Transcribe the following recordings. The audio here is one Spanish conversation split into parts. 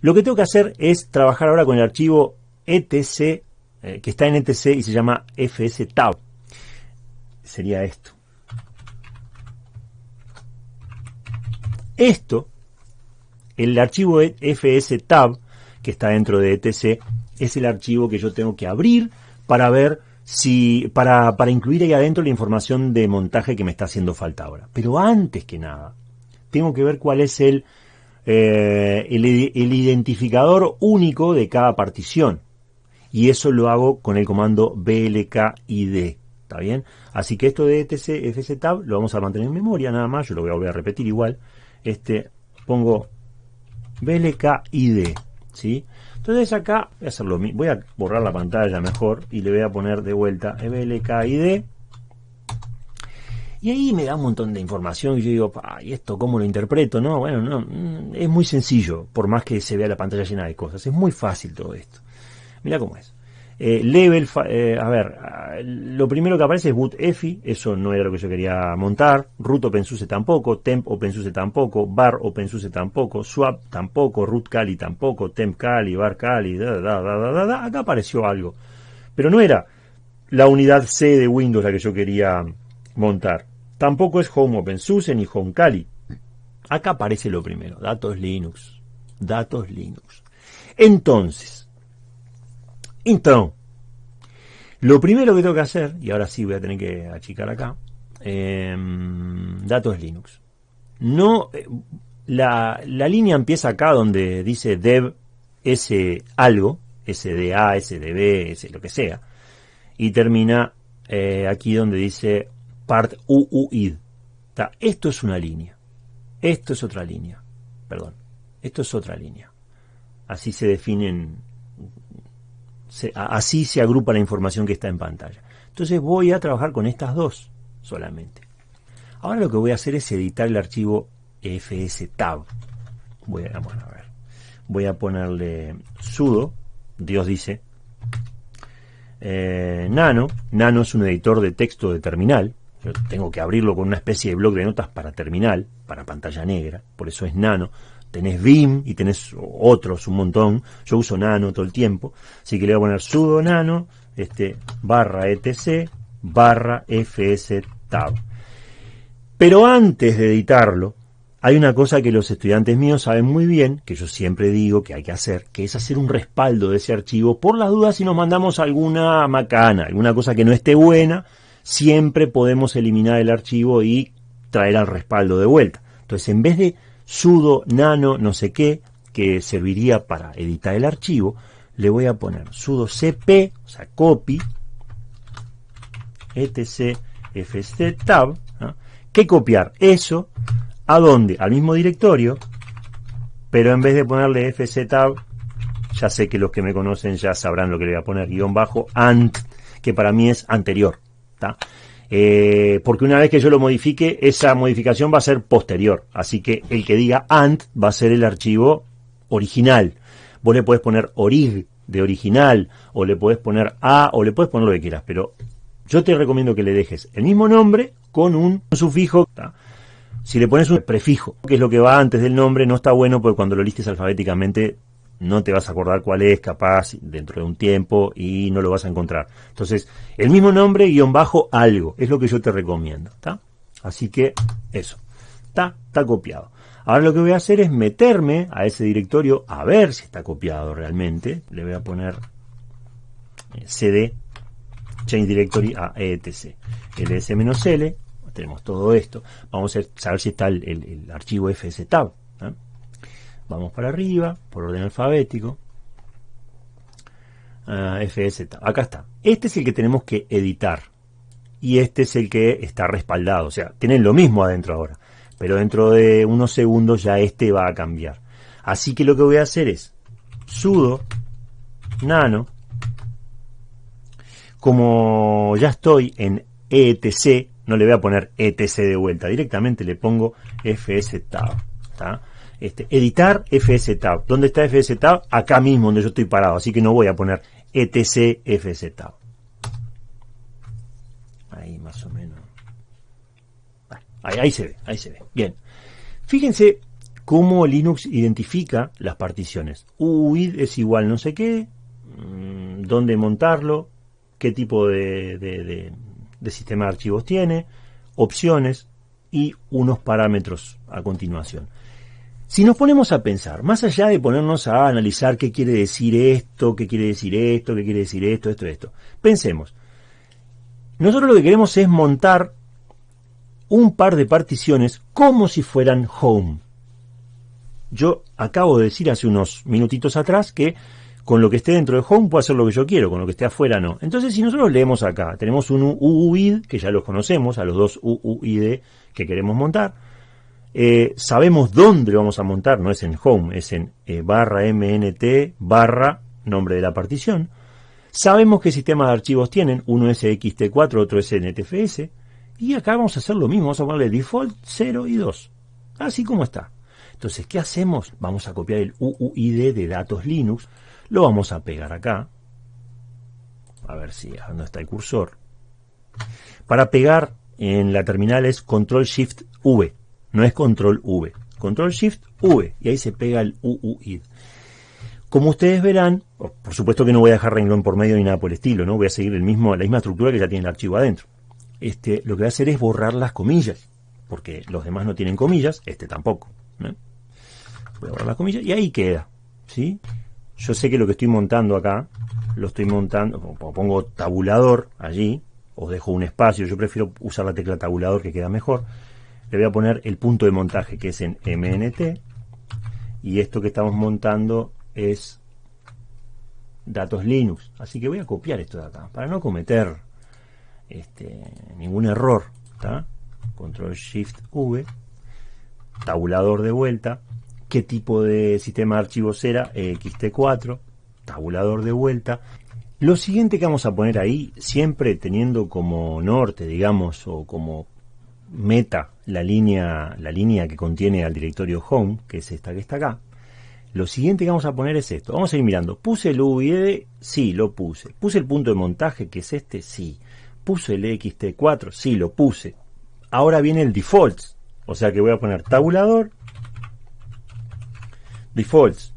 Lo que tengo que hacer es trabajar ahora con el archivo etc, eh, que está en etc y se llama fstab. Sería esto. Esto, el archivo fstab, que está dentro de etc, es el archivo que yo tengo que abrir para ver si, para, para incluir ahí adentro la información de montaje que me está haciendo falta ahora. Pero antes que nada, tengo que ver cuál es el, eh, el, identificador único de cada partición. Y eso lo hago con el comando blkid. ¿Está bien? Así que esto de etc fstab lo vamos a mantener en memoria nada más. Yo lo voy a a repetir igual. Este, pongo blkid. ¿Sí? Entonces acá voy a hacerlo voy a borrar la pantalla mejor y le voy a poner de vuelta blkid y ahí me da un montón de información y yo digo, ¿y esto cómo lo interpreto? No, bueno, no, mm, es muy sencillo, por más que se vea la pantalla llena de cosas. Es muy fácil todo esto. Mira cómo es. Eh, level, eh, a ver, ah, lo primero que aparece es boot EFI, eso no era lo que yo quería montar, root OpenSUSE tampoco, temp OpenSUSE tampoco, bar OpenSUSE tampoco, swap tampoco, root Kali tampoco, temp Kali, bar Kali, da, da, da, da, da, acá apareció algo. Pero no era la unidad C de Windows la que yo quería montar. Tampoco es Home OpenSUSE ni Home Kali. Acá aparece lo primero, datos Linux. Datos Linux. Entonces, intro. Lo primero que tengo que hacer, y ahora sí voy a tener que achicar acá, em, datos Linux. No, eh, la, la, línea empieza acá donde dice dev s algo, sda, sdb, s lo que sea, y termina eh, aquí donde dice part UUID. Esto es una línea. Esto es otra línea. Perdón. Esto es otra línea. Así se definen, así se agrupa la información que está en pantalla. Entonces voy a trabajar con estas dos solamente. Ahora lo que voy a hacer es editar el archivo fstab. Voy a, a ver. Voy a ponerle sudo, Dios dice, eh, nano. Nano es un editor de texto de terminal. Yo tengo que abrirlo con una especie de blog de notas para terminal, para pantalla negra, por eso es nano. Tenés Vim y tenés otros un montón. Yo uso nano todo el tiempo. Así que le voy a poner sudo nano, este, barra etc, barra fstab. Pero antes de editarlo, hay una cosa que los estudiantes míos saben muy bien, que yo siempre digo que hay que hacer, que es hacer un respaldo de ese archivo por las dudas si nos mandamos alguna macana, alguna cosa que no esté buena, siempre podemos eliminar el archivo y traer al respaldo de vuelta. Entonces, en vez de sudo nano no sé qué, que serviría para editar el archivo, le voy a poner sudo cp, o sea, copy, etc, fc tab, que copiar eso, ¿a dónde? Al mismo directorio, pero en vez de ponerle fc tab, ya sé que los que me conocen ya sabrán lo que le voy a poner, guion bajo, ant, que para mí es anterior. Eh, porque una vez que yo lo modifique, esa modificación va a ser posterior. Así que el que diga ant va a ser el archivo original. Vos le podés poner orig de original, o le podés poner a, o le podés poner lo que quieras, pero yo te recomiendo que le dejes el mismo nombre con un sufijo. Si le pones un prefijo, que es lo que va antes del nombre, no está bueno porque cuando lo listes alfabéticamente no te vas a acordar cuál es, capaz, dentro de un tiempo, y no lo vas a encontrar. Entonces, el mismo nombre, guion bajo, algo, es lo que yo te recomiendo. Así que, eso, está, está copiado. Ahora lo que voy a hacer es meterme a ese directorio a ver si está copiado realmente. Le voy a poner eh, cd, change directory a etc. ls-l, tenemos todo esto. Vamos a saber si está el, archivo fstab. Vamos para arriba, por orden alfabético. Uh, FS, acá está. Este es el que tenemos que editar. Y este es el que está respaldado. O sea, tienen lo mismo adentro ahora. Pero dentro de unos segundos ya este va a cambiar. Así que lo que voy a hacer es sudo nano. Como ya estoy en etc, no le voy a poner etc de vuelta. Directamente le pongo fs tab. Este, editar fstab. ¿Dónde está fstab? Acá mismo donde yo estoy parado, así que no voy a poner etc fstab. Ahí más o menos. Ahí, se ve, ahí se ve. Bien. Fíjense cómo Linux identifica las particiones. UUID es igual no sé qué, mm, dónde montarlo, qué tipo de sistema de archivos tiene, opciones y unos parámetros a continuación. Si nos ponemos a pensar, más allá de ponernos a analizar qué quiere decir esto, qué quiere decir esto, qué quiere decir esto, esto, esto, pensemos. Nosotros lo que queremos es montar un par de particiones como si fueran home. Yo acabo de decir hace unos minutitos atrás que con lo que esté dentro de home puedo hacer lo que yo quiero, con lo que esté afuera no. Entonces, si nosotros leemos acá, tenemos un UUID, que ya los conocemos, a los dos UUID que queremos montar, eh, sabemos dónde lo vamos a montar, no es en home, es en eh, barra mnt barra nombre de la partición. Sabemos qué sistema de archivos tienen, uno es ext4, otro es NTFS, y acá vamos a hacer lo mismo, vamos a ponerle default 0 y 2, así como está. Entonces, ¿qué hacemos? Vamos a copiar el UUID de datos Linux, lo vamos a pegar acá. A ver si, ¿dónde está el cursor? Para pegar en la terminal es Control Shift V, no es Control V. Control Shift V, y ahí se pega el UUID. Como ustedes verán, por supuesto que no voy a dejar renglón por medio ni nada por el estilo, ¿no? Voy a seguir el mismo, la misma estructura que ya tiene el archivo adentro. Este, lo que voy a hacer es borrar las comillas, porque los demás no tienen comillas, este tampoco. Voy a borrar las comillas y ahí queda, ¿sí? Yo sé que lo que estoy montando acá, lo estoy montando, pongo tabulador allí, os dejo un espacio, yo prefiero usar la tecla tabulador que queda mejor. Le voy a poner el punto de montaje que es en MNT y esto que estamos montando es datos Linux. Así que voy a copiar esto de acá para no cometer este, ningún error. Control Shift V, tabulador de vuelta qué tipo de sistema de archivos era, XT4, tabulador de vuelta. Lo siguiente que vamos a poner ahí, siempre teniendo como norte, digamos, o como meta la línea, la línea que contiene al directorio home, que es esta que está acá. Lo siguiente que vamos a poner es esto. Vamos a ir mirando. ¿Puse el UID? Sí, lo puse. ¿Puse el punto de montaje, que es este? Sí. ¿Puse el XT4? Sí, lo puse. Ahora viene el defaults. O sea que voy a poner tabulador defaults.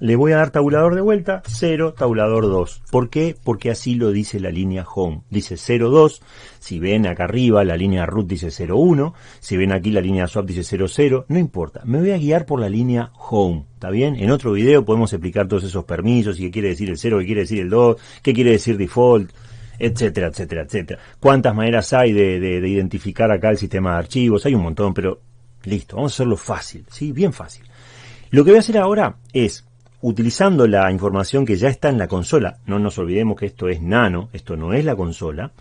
Le voy a dar tabulador de vuelta, 0, tabulador 2. ¿Por qué? Porque así lo dice la línea home. Dice 02, si ven acá arriba la línea root dice 01, si ven aquí la línea swap dice 00, no importa. Me voy a guiar por la línea home, ¿está bien? En otro video podemos explicar todos esos permisos y qué quiere decir el 0, qué quiere decir el 2, qué quiere decir default, etcétera, etcétera, etcétera. ¿Cuántas maneras hay de, de identificar acá el sistema de archivos? Hay un montón, pero listo, vamos a hacerlo fácil, ¿sí? Bien fácil. Lo que voy a hacer ahora es, utilizando la información que ya está en la consola, no nos olvidemos que esto es nano, esto no es la consola,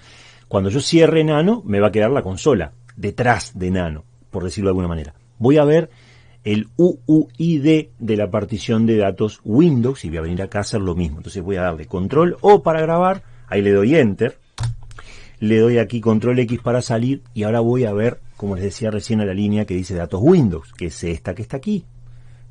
cuando yo cierre nano me va a quedar la consola detrás de nano, por decirlo de alguna manera. Voy a ver el UUID de la partición de datos Windows y voy a venir acá a hacer lo mismo. Entonces voy a darle control O para grabar, ahí le doy enter, le doy aquí control X para salir y ahora voy a ver, como les decía recién, a la línea que dice datos Windows, que es esta que está aquí,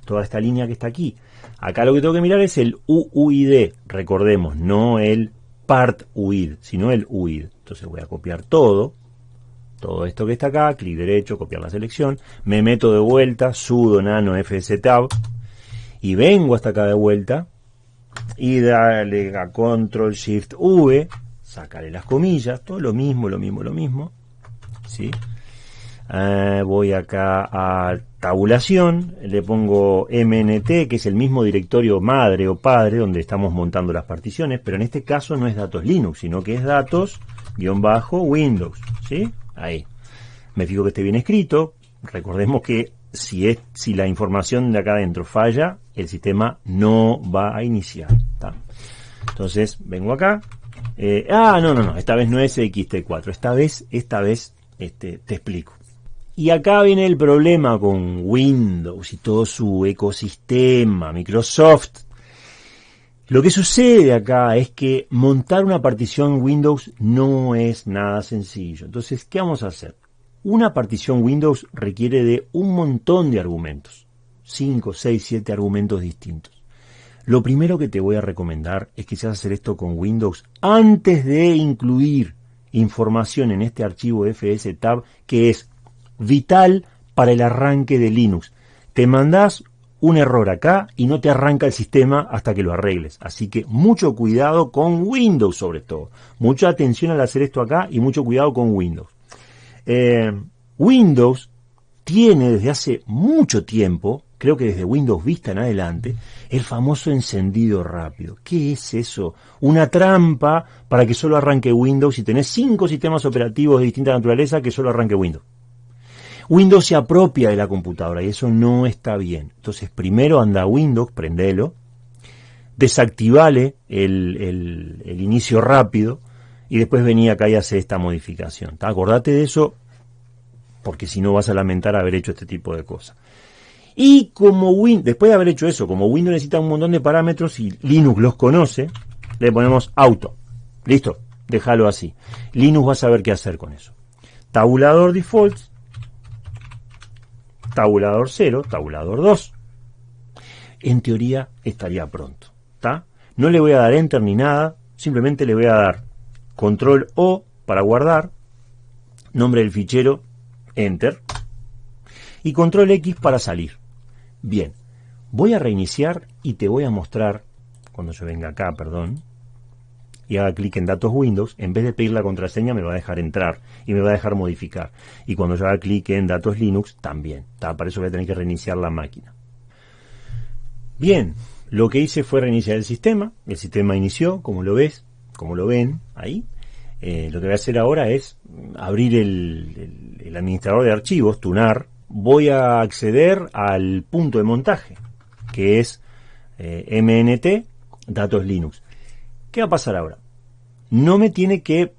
toda esta línea que está aquí. Acá lo que tengo que mirar es el UUID, recordemos, no el part UID, sino el UID. Entonces voy a copiar todo, todo esto que está acá, clic derecho, copiar la selección, me meto de vuelta, sudo nano fstab y vengo hasta acá de vuelta y dale a control shift V, sacaré las comillas, todo lo mismo, lo mismo, lo mismo, ¿sí? Eh, voy acá a tabulación, le pongo MNT, que es el mismo directorio madre o padre donde estamos montando las particiones, pero en este caso no es datos Linux, sino que es datos guion bajo Windows, ¿sí? Ahí. Me fijo que esté bien escrito. Recordemos que si, es, si la información de acá adentro falla, el sistema no va a iniciar. Entonces, vengo acá. Eh, ah, no, no, no, esta vez no es XT4, esta vez, esta vez este, te explico. Y acá viene el problema con Windows y todo su ecosistema, Microsoft. Lo que sucede acá es que montar una partición Windows no es nada sencillo. Entonces, ¿qué vamos a hacer? Una partición Windows requiere de un montón de argumentos. 5, 6, 7 argumentos distintos. Lo primero que te voy a recomendar es que seas hacer esto con Windows antes de incluir información en este archivo fstab que es vital para el arranque de Linux. te mandás un error acá y no te arranca el sistema hasta que lo arregles. Así que mucho cuidado con Windows sobre todo. Mucha atención al hacer esto acá y mucho cuidado con Windows. Eh, Windows tiene desde hace mucho tiempo, creo que desde Windows Vista en adelante, el famoso encendido rápido. ¿Qué es eso? Una trampa para que solo arranque Windows y tenés cinco sistemas operativos de distinta naturaleza que solo arranque Windows. Windows se apropia de la computadora y eso no está bien. Entonces, primero anda Windows, prendelo, desactivale el, inicio rápido y después venía acá y hace esta modificación. Acordate de eso porque si no vas a lamentar haber hecho este tipo de cosas. Y como Win, después de haber hecho eso, como Windows necesita un montón de parámetros y Linux los conoce, le ponemos auto. Listo, déjalo así. Linux va a saber qué hacer con eso. Tabulador defaults tabulador 0, tabulador 2. En teoría estaría pronto. ¿está? No le voy a dar enter ni nada, simplemente le voy a dar control O para guardar, nombre del fichero, enter, y control X para salir. Bien, voy a reiniciar y te voy a mostrar, cuando yo venga acá, perdón, y haga clic en datos Windows, en vez de pedir la contraseña me va a dejar entrar y me va a dejar modificar. Y cuando yo haga clic en datos Linux, también. Para eso voy a tener que reiniciar la máquina. Bien, lo que hice fue reiniciar el sistema. El sistema inició, como lo ves, como lo ven ahí. Eh, lo que voy a hacer ahora es abrir el, administrador de archivos, tunar. Voy a acceder al punto de montaje, que es eh, MNT, datos Linux. ¿Qué va a pasar ahora? No me tiene que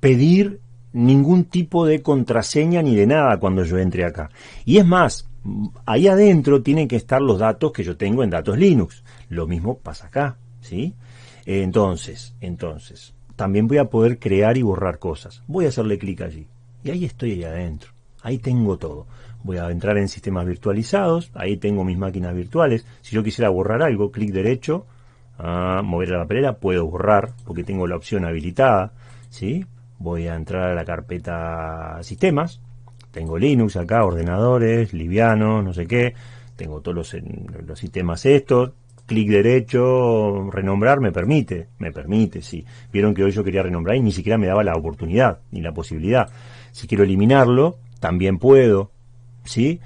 pedir ningún tipo de contraseña ni de nada cuando yo entre acá. Y es más, ahí adentro tienen que estar los datos que yo tengo en datos Linux. Lo mismo pasa acá, ¿sí? Entonces, entonces, también voy a poder crear y borrar cosas. Voy a hacerle clic allí. Y ahí estoy ahí adentro. Ahí tengo todo. Voy a entrar en sistemas virtualizados. Ahí tengo mis máquinas virtuales. Si yo quisiera borrar algo, clic derecho, a mover la papelera, puedo borrar porque tengo la opción habilitada, ¿sí? Voy a entrar a la carpeta sistemas, tengo Linux acá, ordenadores, liviano, no sé qué, tengo todos los, los sistemas estos, clic derecho, renombrar me permite, me permite, sí. Vieron que hoy yo quería renombrar y ni siquiera me daba la oportunidad, ni la posibilidad. Si quiero eliminarlo, también puedo, ¿sí?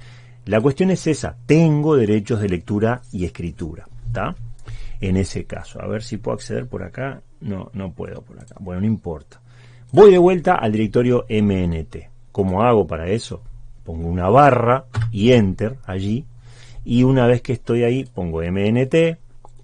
La cuestión es esa, tengo derechos de lectura y escritura, ¿está? En ese caso. A ver si puedo acceder por acá. No, no puedo por acá. Bueno, no importa. Voy de vuelta al directorio MNT. ¿Cómo hago para eso? Pongo una barra y enter allí. Y una vez que estoy ahí, pongo MNT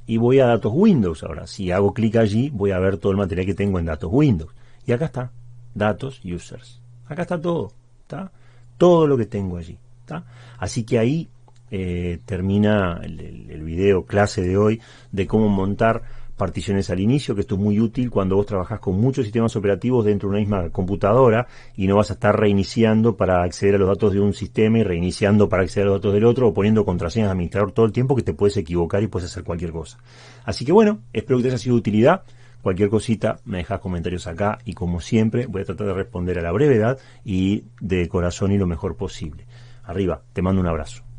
y voy a datos Windows. Ahora, si hago clic allí, voy a ver todo el material que tengo en datos Windows. Y acá está, datos users. Acá está todo, ¿está? Todo lo que tengo allí, ¿está? Así que ahí eh, termina el, video clase de hoy de cómo montar particiones al inicio, que esto es muy útil cuando vos trabajás con muchos sistemas operativos dentro de una misma computadora y no vas a estar reiniciando para acceder a los datos de un sistema y reiniciando para acceder a los datos del otro o poniendo contraseñas de administrador todo el tiempo que te puedes equivocar y puedes hacer cualquier cosa. Así que bueno, espero que te haya sido de utilidad. Cualquier cosita me dejas comentarios acá y como siempre voy a tratar de responder a la brevedad y de corazón y lo mejor posible. Arriba, te mando un abrazo.